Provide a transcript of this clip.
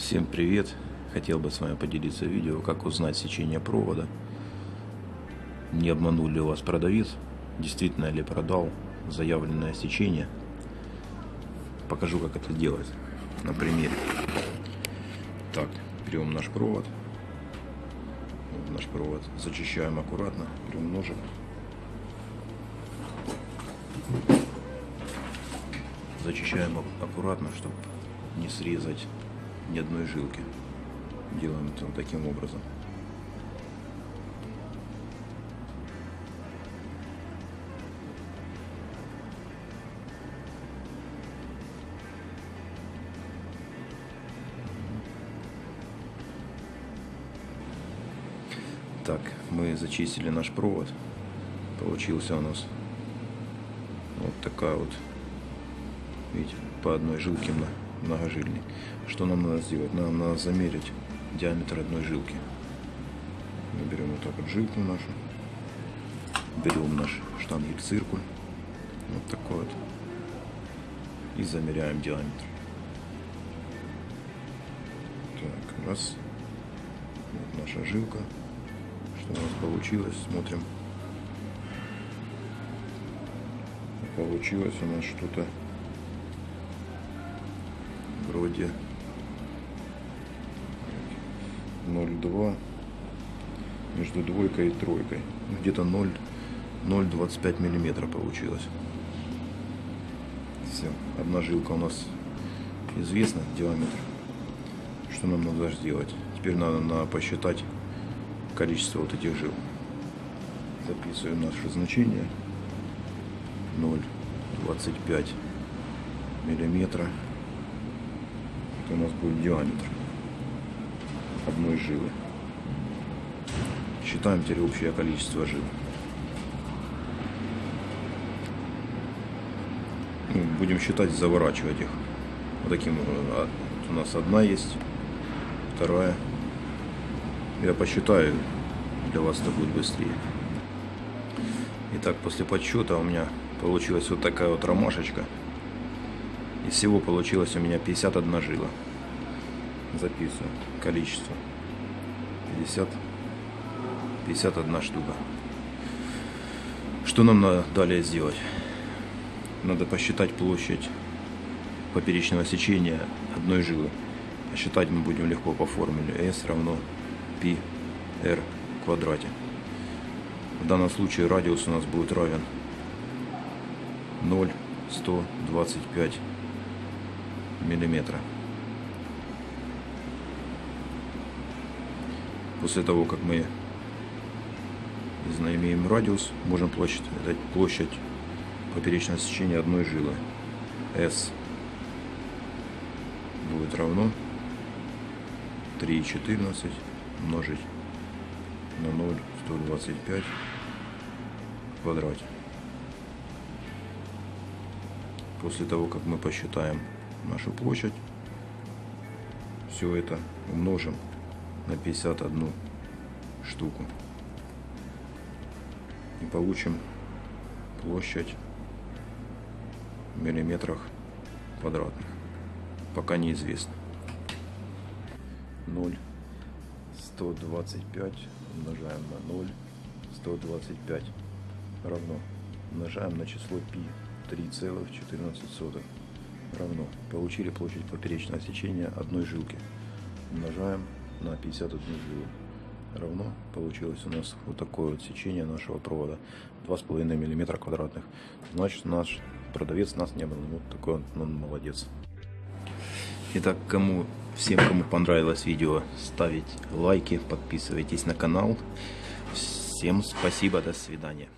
Всем привет! Хотел бы с вами поделиться видео, как узнать сечение провода. Не обманул ли вас продавец, действительно ли продал заявленное сечение. Покажу, как это делать на примере. Так, берем наш провод. Вот наш провод зачищаем аккуратно, берем ножик. Зачищаем аккуратно, чтобы не срезать ни одной жилки. Делаем это таким образом. Так, мы зачистили наш провод. Получился у нас вот такая вот, видите, по одной жилке многожильный. Что нам надо сделать? Нам надо замерить диаметр одной жилки. Мы берем вот так вот жилку нашу, берем наш штангель-циркуль, вот такой вот, и замеряем диаметр. Так, раз, вот наша жилка, что у нас получилось, смотрим. Получилось у нас что-то вроде 0,2 между двойкой и тройкой. Ну, где-то 0,25 миллиметра получилось. Все. Одна жилка у нас известна, диаметр. Что нам надо сделать? Теперь надо, надо посчитать количество вот этих жил. Записываем наше значение. 0,25 миллиметра у нас будет диаметр одной жилы. Считаем теперь общее количество жил. Ну, будем считать, заворачивать их. Вот таким а, у нас одна есть, вторая. Я посчитаю, для вас это будет быстрее. Итак, после подсчета у меня получилась вот такая вот ромашечка. И всего получилось у меня 51 жила. Записываю количество. 50, 51 штука. Что нам надо далее сделать? Надо посчитать площадь поперечного сечения одной жилы. Посчитать мы будем легко по формуле S равно π в квадрате. В данном случае радиус у нас будет равен 0,125 миллиметра. После того, как мы имеем радиус, можем площадь, это площадь поперечного сечения одной жилы. S будет равно 3,14 умножить на 0,125 в квадрате. После того, как мы посчитаем нашу площадь. Все это умножим на 51 штуку. И получим площадь в миллиметрах квадратных. Пока неизвестно. 0 125 умножаем на 0 125 равно умножаем на число π 3,14 равно. Получили площадь поперечного сечения одной жилки. Умножаем на 51 жилу. Равно получилось у нас вот такое вот сечение нашего провода. 2,5 мм квадратных. Значит, наш продавец нас не был. Вот такой он, он молодец. Итак, кому, всем, кому понравилось видео, ставить лайки, подписывайтесь на канал. Всем спасибо, до свидания.